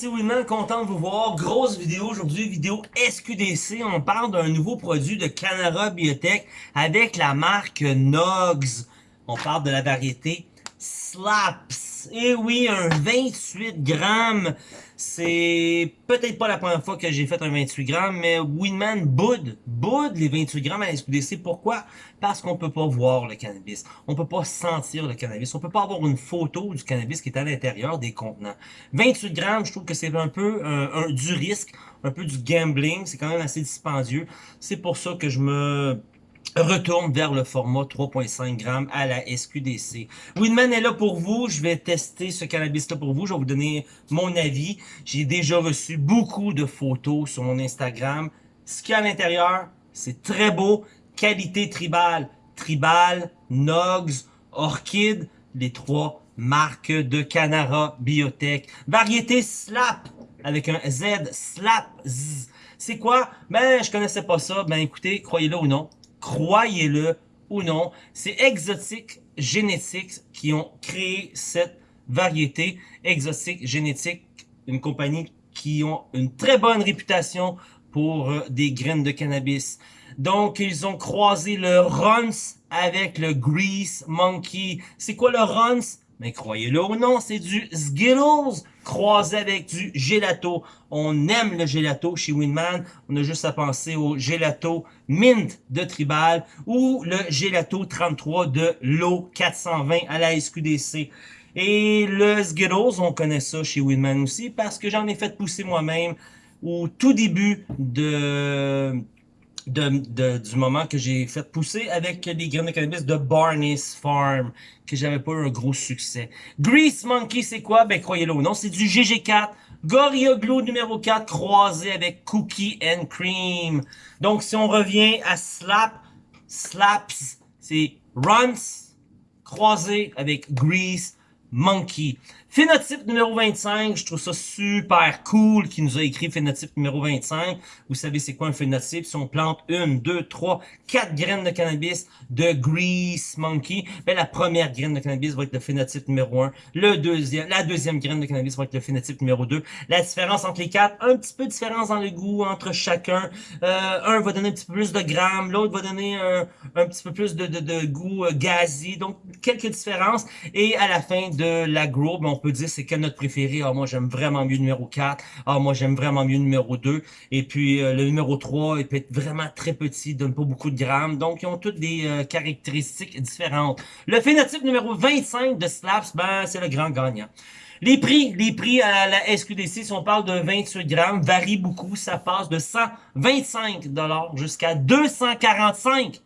c'est Winman, content de vous voir. Grosse vidéo aujourd'hui, vidéo SQDC. On parle d'un nouveau produit de Canara Biotech avec la marque Nogs. On parle de la variété Slaps. Et oui, un 28 grammes. C'est peut-être pas la première fois que j'ai fait un 28 grammes, mais Winman boude, boude les 28 grammes à la SQDC. Pourquoi? Parce qu'on peut pas voir le cannabis. On peut pas sentir le cannabis. On peut pas avoir une photo du cannabis qui est à l'intérieur des contenants. 28 grammes, je trouve que c'est un peu un, du risque, un peu du gambling. C'est quand même assez dispendieux. C'est pour ça que je me retourne vers le format 3.5 grammes à la SQDC. Winman est là pour vous. Je vais tester ce cannabis-là pour vous. Je vais vous donner mon avis. J'ai déjà reçu beaucoup de photos sur mon Instagram. Ce qu'il y a à l'intérieur, c'est très beau. Qualité tribal. Tribal, Nogs, Orchid, les trois marques de Canara Biotech. Variété Slap avec un Z, Slap Z. C'est quoi? Ben, je connaissais pas ça. Ben, écoutez, croyez-le ou non, croyez-le ou non, c'est Exotique Génétique qui ont créé cette variété. Exotique Génétique, une compagnie qui ont une très bonne réputation pour euh, des graines de cannabis. Donc, ils ont croisé le Runs avec le Grease Monkey. C'est quoi le Runs? Mais croyez-le ou non, c'est du Skittles croisé avec du gelato. On aime le gelato chez Winman. On a juste à penser au gelato Mint de Tribal ou le gelato 33 de l'eau 420 à la SQDC. Et le Skittles, on connaît ça chez Winman aussi parce que j'en ai fait pousser moi-même au tout début de de, du moment que j'ai fait pousser avec les graines de cannabis de Barney's Farm, que j'avais pas eu un gros succès. Grease Monkey, c'est quoi? Ben, croyez-le ou non, c'est du GG4, Gorilla Glue numéro 4, croisé avec Cookie and Cream. Donc, si on revient à Slap, Slaps, c'est Runs, croisé avec Grease Monkey. Phénotype numéro 25, je trouve ça super cool qui nous a écrit phénotype numéro 25. Vous savez c'est quoi un phénotype? Si on plante une, deux, trois, quatre graines de cannabis de Grease Monkey, ben la première graine de cannabis va être le phénotype numéro 1. Le deuxième, la deuxième graine de cannabis va être le phénotype numéro 2. La différence entre les quatre, un petit peu de différence dans le goût entre chacun. Euh, un va donner un petit peu plus de grammes, l'autre va donner un, un, petit peu plus de, de, de goût euh. Donc quelques différences. Et à la fin de l'agro, ben, on peut dire c'est quel notre préféré. Ah, moi, j'aime vraiment mieux le numéro 4. Ah, moi, j'aime vraiment mieux le numéro 2. Et puis, euh, le numéro 3, il peut être vraiment très petit, donne pas beaucoup de grammes. Donc, ils ont toutes des euh, caractéristiques différentes. Le phénotype numéro 25 de Slaps, ben, c'est le grand gagnant. Les prix, les prix à la SQDC, si on parle de 28 grammes, varient beaucoup. Ça passe de 125 jusqu'à 245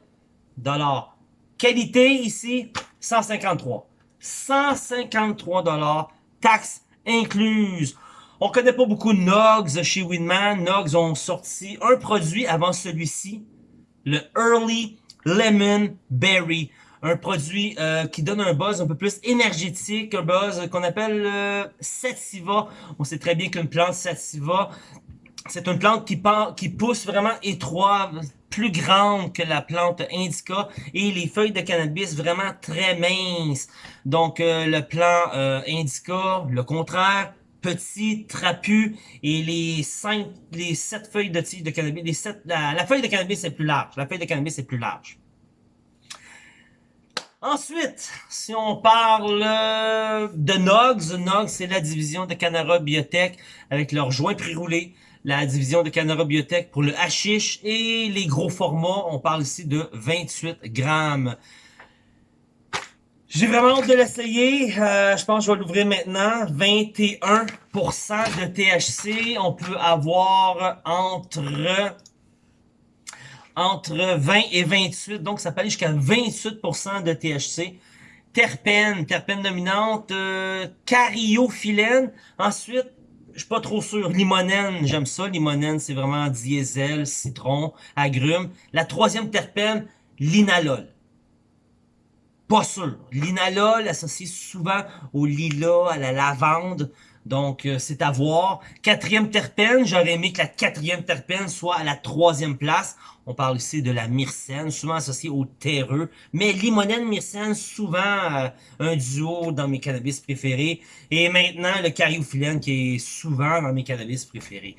Qualité ici, 153. 153 dollars, taxes incluses. On connaît pas beaucoup Nogs chez Winman. Nogs ont sorti un produit avant celui-ci, le Early Lemon Berry. Un produit euh, qui donne un buzz un peu plus énergétique, un buzz qu'on appelle euh, sativa. On sait très bien qu'une plante sativa, c'est une plante qui, qui pousse vraiment étroit, plus grande que la plante indica et les feuilles de cannabis vraiment très minces. Donc euh, le plan euh, indica, le contraire, petit, trapu et les cinq, sept feuilles de tige de cannabis, les la, feuille de cannabis est plus large. La feuille de cannabis est plus large. Ensuite, si on parle euh, de Nogs, Nogs c'est la division de Canara Biotech avec leurs joints pré-roulés la division de Canara Biotech pour le hashish et les gros formats. On parle ici de 28 grammes. J'ai vraiment hâte de l'essayer. Euh, je pense que je vais l'ouvrir maintenant. 21% de THC. On peut avoir entre entre 20 et 28. Donc, ça peut aller jusqu'à 28% de THC. Terpène, terpène dominante, euh. Ensuite, je suis pas trop sûr. Limonène, j'aime ça. Limonène, c'est vraiment diesel, citron, agrumes. La troisième terpène, l'inalol. Pas sûr. L'inalol associé souvent au lilas, à la lavande. Donc, euh, c'est à voir. Quatrième terpène, j'aurais aimé que la quatrième terpène soit à la troisième place. On parle ici de la myrcène, souvent associée au terreux. Mais limonène, myrcène, souvent euh, un duo dans mes cannabis préférés. Et maintenant, le cariophyllène qui est souvent dans mes cannabis préférés.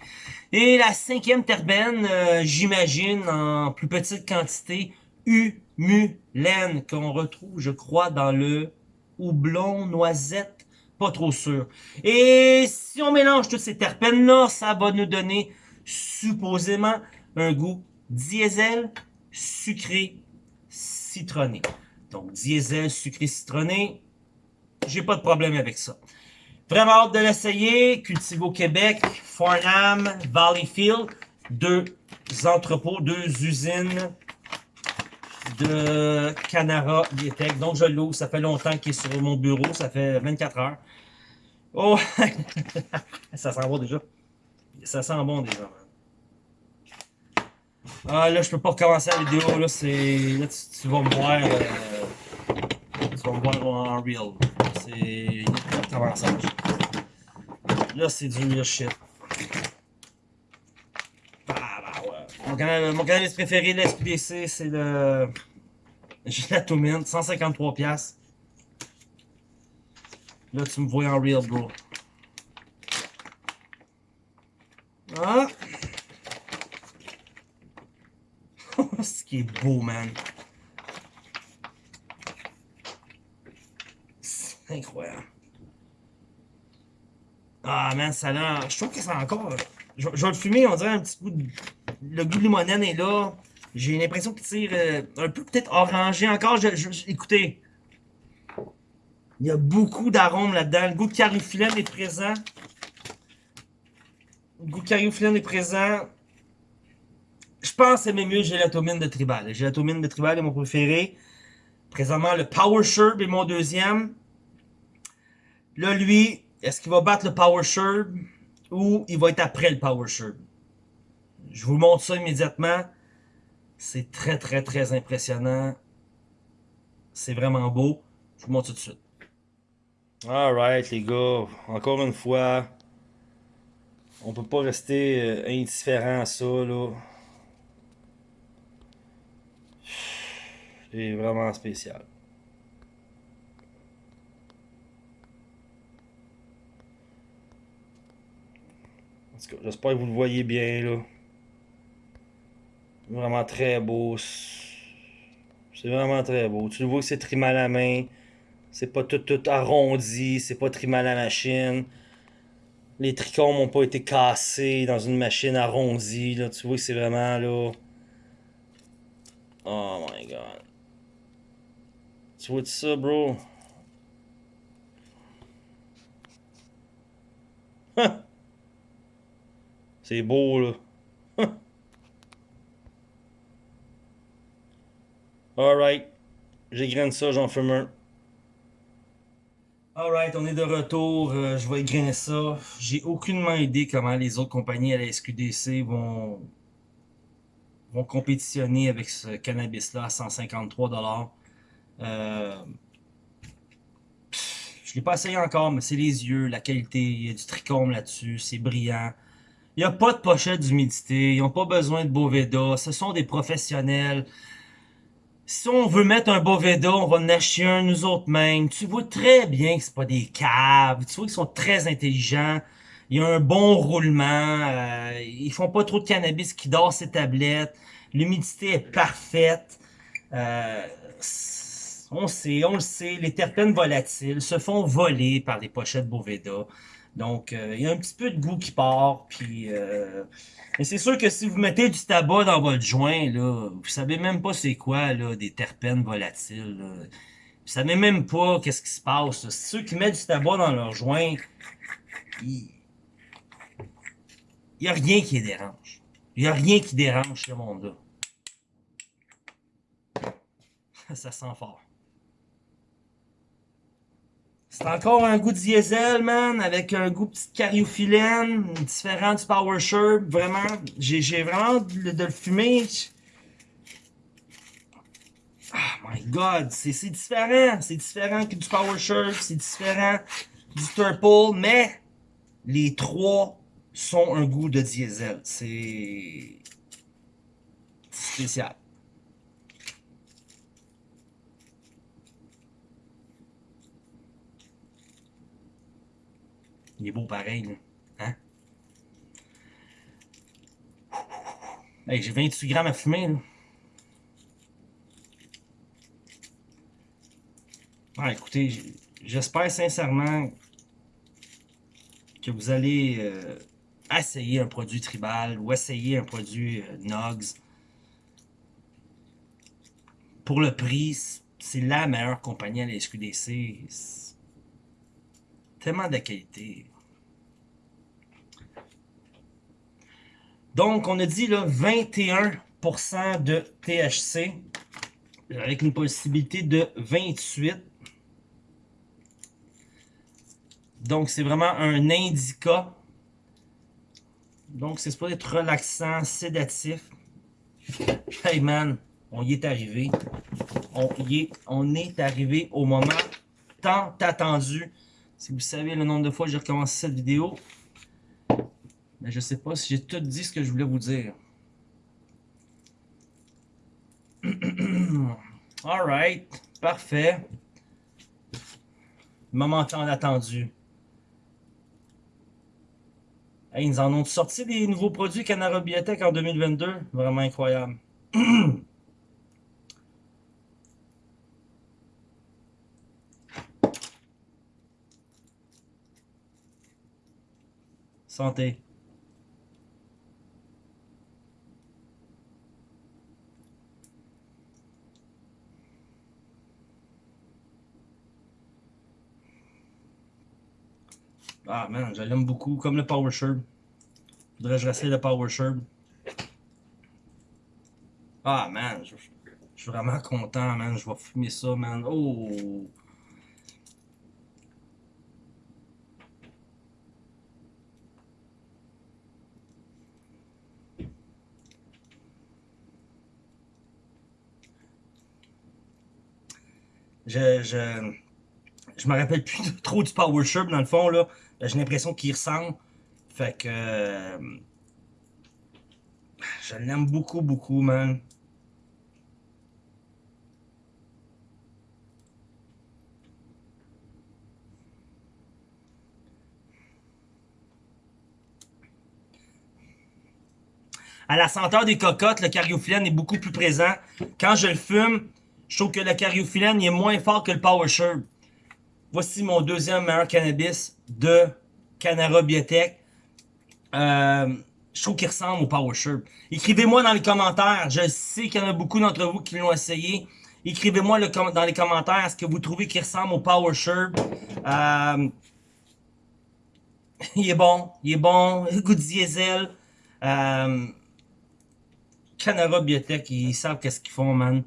Et la cinquième terpène, euh, j'imagine, en plus petite quantité, humulène, qu'on retrouve, je crois, dans le houblon noisette pas trop sûr. Et si on mélange toutes ces terpènes-là, ça va nous donner supposément un goût diesel, sucré, citronné. Donc diesel, sucré, citronné, j'ai pas de problème avec ça. Vraiment hâte de l'essayer. Cultivo Québec, Farnham, Valleyfield, deux entrepôts, deux usines de Canara Biotech. Donc, je l'ouvre. Ça fait longtemps qu'il est sur mon bureau. Ça fait 24 heures. Oh! ça sent bon déjà. Ça sent bon déjà, Ah, là, je peux pas recommencer la vidéo. Là, c'est. Là, tu, vas me voir. Euh... Tu vas me voir en real. C'est. Là, c'est du real shit. Ah, ouais. Mon, canal, mon cannabis préféré de la SPDC, c'est le. Gelatomine, 153$. Là, tu me vois en real, bro. Ah! Ce qui est beau, man. C'est incroyable. Ah, man, ça a Je trouve que ça encore... Je, vais le fumer, on dirait un petit goût de... Le goût de limonène est là. J'ai l'impression qu'il tire euh, un peu peut-être orangé encore. Écoutez, il y a beaucoup d'arômes là-dedans. Le goût de est présent. Le goût de est présent. Je pense aimer mieux gélatomine de tribal. La gélatomine de tribal est mon préféré. Présentement, le Power Sherb est mon deuxième. Là, lui, est-ce qu'il va battre le Power Sherb ou il va être après le Power Sherb? Je vous montre ça immédiatement. C'est très, très, très impressionnant. C'est vraiment beau. Je vous montre tout de suite. Alright les gars, encore une fois, on peut pas rester euh, indifférent à ça là. C'est vraiment spécial. J'espère que vous le voyez bien là. Vraiment très beau. C'est vraiment très beau. Tu vois que c'est trimé à la main. C'est pas tout, tout arrondi, c'est pas trimé à la machine. Les trichomes n'ont pas été cassés dans une machine arrondie. Là. Tu vois que c'est vraiment là. Oh my god. Tu vois ça, bro? C'est beau, là. Alright. J'égrène ça, j'en fume un. Alright, on est de retour. Euh, je vais égrainer ça. J'ai aucunement idée comment les autres compagnies à la SQDC vont, vont compétitionner avec ce cannabis-là à 153$. Euh, je l'ai pas essayé encore, mais c'est les yeux, la qualité, il y a du trichome là-dessus, c'est brillant. Il n'y a pas de pochette d'humidité, ils n'ont pas besoin de Boveda, ce sont des professionnels si on veut mettre un Boveda, on va en acheter un nous autres mêmes. Tu vois très bien que c'est pas des caves. Tu vois qu'ils sont très intelligents. Il y a un bon roulement. Euh, ils font pas trop de cannabis qui dort ses tablettes. L'humidité est parfaite. Euh, on sait, on le sait, les terpènes volatiles se font voler par les pochettes Boveda. Donc, euh, il y a un petit peu de goût qui part. Puis, euh... mais c'est sûr que si vous mettez du tabac dans votre joint, là, vous savez même pas c'est quoi là, des terpènes volatiles. Là. Vous savez même pas qu'est-ce qui se passe. Ceux qui mettent du tabac dans leur joint, il n'y a rien qui les dérange. Il n'y a rien qui dérange ce monde-là. Ça sent fort. C'est encore un goût diesel, man, avec un goût petite cariophyllène, différent du Power Sherb. Vraiment, j'ai vraiment de, de, le fumer. Oh my god, c'est différent. C'est différent que du Power Sherb, c'est différent du Turple, mais les trois sont un goût de diesel. C'est spécial. Il est beau pareil. Hein? J'ai 28 grammes à fumer, là. Ah, écoutez, j'espère sincèrement que vous allez euh, essayer un produit tribal ou essayer un produit euh, Nogs. Pour le prix, c'est la meilleure compagnie à la SQDC. Tellement de qualité. Donc, on a dit là, 21% de THC avec une possibilité de 28. Donc, c'est vraiment un indica. Donc, c'est supposé être relaxant, sédatif. Hey man, on y est arrivé. On y est, on est arrivé au moment tant attendu. Si vous savez le nombre de fois que j'ai recommencé cette vidéo, mais je sais pas si j'ai tout dit ce que je voulais vous dire. Alright, parfait. Moment tant attendu. Hey, ils en ont sorti des nouveaux produits Canara Biotech en 2022. Vraiment incroyable. Santé. Ah man, je l'aime beaucoup, comme le Power Sherb. Faudrait que je réessaye le Power Sherb. Ah man, je, je, suis vraiment content, man. Je vais fumer ça, man. Oh! Je, je, je me rappelle plus trop du Power Sherb dans le fond, là. Ben, j'ai l'impression qu'il ressemble. Fait que... Euh, je l'aime beaucoup, beaucoup, man. À la senteur des cocottes, le cariophyllène est beaucoup plus présent. Quand je le fume, je trouve que le cariophyllène est moins fort que le Power Sherb. Voici mon deuxième meilleur cannabis de Canara Biotech. Euh, je trouve qu'il ressemble au Power Écrivez-moi dans les commentaires. Je sais qu'il y en a beaucoup d'entre vous qui l'ont essayé. Écrivez-moi dans les commentaires ce que vous trouvez qu'il ressemble au Power euh, il est bon. Il est bon. Goût de diesel. Euh, Canara Biotech, ils savent qu'est-ce qu'ils font, man.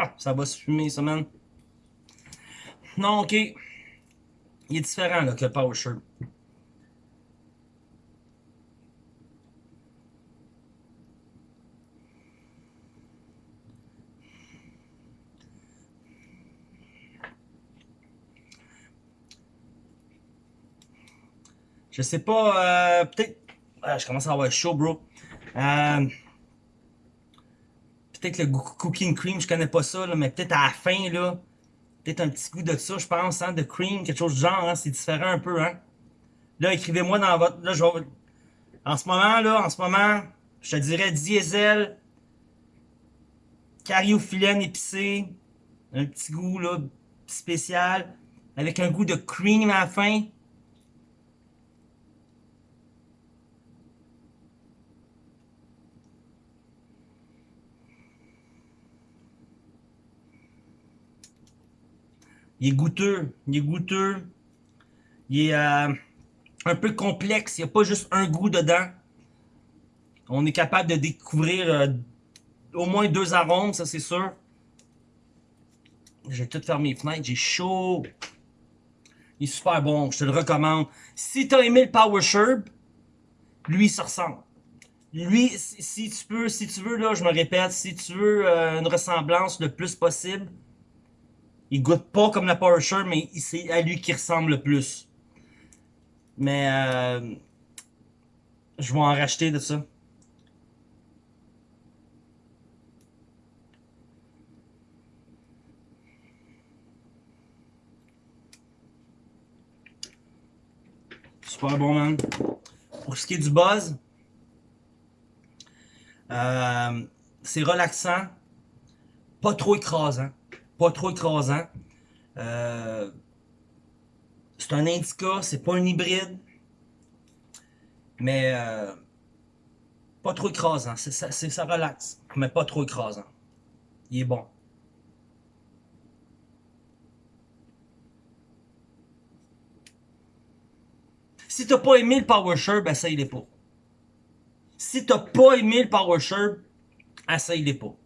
Ah, ça va se fumer, ça, man. Non, ok. Il est différent, là, que le Power Shirt. Je sais pas, euh, peut-être... je commence à avoir chaud, bro. Euh, peut-être le cooking cream, je connais pas ça, mais peut-être à la fin, là, peut-être un petit goût de ça, je pense, hein, de cream, quelque chose du genre, hein, c'est différent un peu, hein. Là, écrivez-moi dans votre, là, je en ce moment, là, en ce moment, je te dirais diesel, cariophyllène épicé, un petit goût, là, spécial, avec un goût de cream à la fin. Il est goûteux. Il est goûteux. Il est euh, un peu complexe. Il n'y a pas juste un goût dedans. On est capable de découvrir euh, au moins deux arômes, ça c'est sûr. J'ai tout fermé les fenêtres. J'ai chaud. Il est super bon. Je te le recommande. Si tu as aimé le Power Sherb, lui, ça ressemble. lui, si, tu peux, si tu veux, là, je me répète, si tu veux euh, une ressemblance le plus possible, il goûte pas comme la Porsche, mais c'est à lui qui ressemble le plus. Mais euh, je vais en racheter de ça. Super bon, man. Pour ce qui est du buzz, euh, c'est relaxant, pas trop écrasant, pas trop écrasant. Euh, c'est un indica, c'est pas un hybride, mais euh, pas trop écrasant, ça, ça relaxe, mais pas trop écrasant. Il est bon. Si t'as pas aimé le Power Shirt, ça il est pas. Si t'as pas aimé le Power Shirt, essaye-les pas.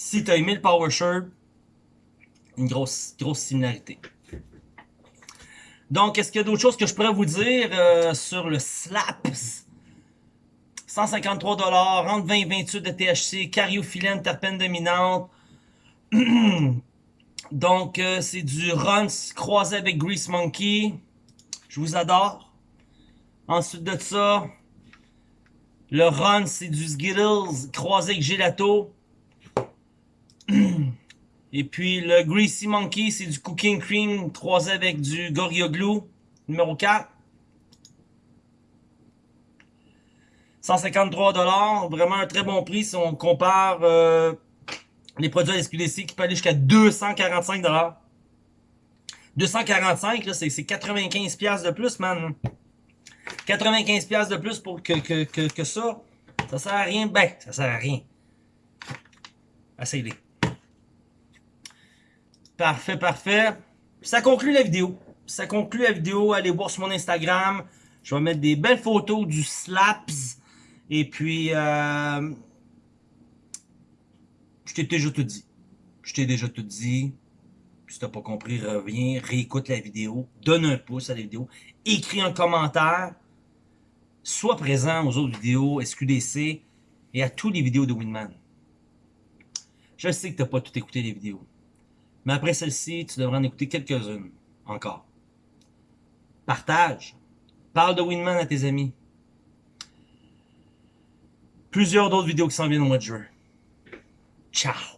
Si t'as aimé le Power Shirt, une grosse, grosse similarité. Donc, est-ce qu'il y a d'autres choses que je pourrais vous dire euh, sur le Slaps? 153$, entre 20 et 28 de THC, cariophyllène, terpène dominante. Donc, euh, c'est du Runs croisé avec Grease Monkey. Je vous adore. Ensuite de ça, le Run, c'est du Skittles croisé avec Gelato. Et puis le Greasy Monkey, c'est du Cooking Cream croisé avec du Gorilla Glue. Numéro 4. 153$, vraiment un très bon prix si on compare euh, les produits à SQDC qui peuvent aller jusqu'à 245$. 245, là, c'est 95$ de plus, man. 95$ de plus pour que, que, ça, ça sert à rien. Ben, ça sert à rien. Essayez-les. Parfait, parfait. Ça conclut la vidéo. Ça conclut la vidéo. Allez voir sur mon Instagram. Je vais mettre des belles photos du Slaps. Et puis, euh, je t'ai déjà tout dit. Je t'ai déjà tout dit. Si t'as pas compris, reviens, réécoute la vidéo, donne un pouce à la vidéo, écris un commentaire, sois présent aux autres vidéos SQDC et à toutes les vidéos de Winman. Je sais que t'as pas tout écouté les vidéos, mais après celle-ci, tu devrais en écouter quelques-unes encore. Partage, parle de Winman à tes amis. Plusieurs d'autres vidéos qui s'en viennent au mois de juin. Ciao!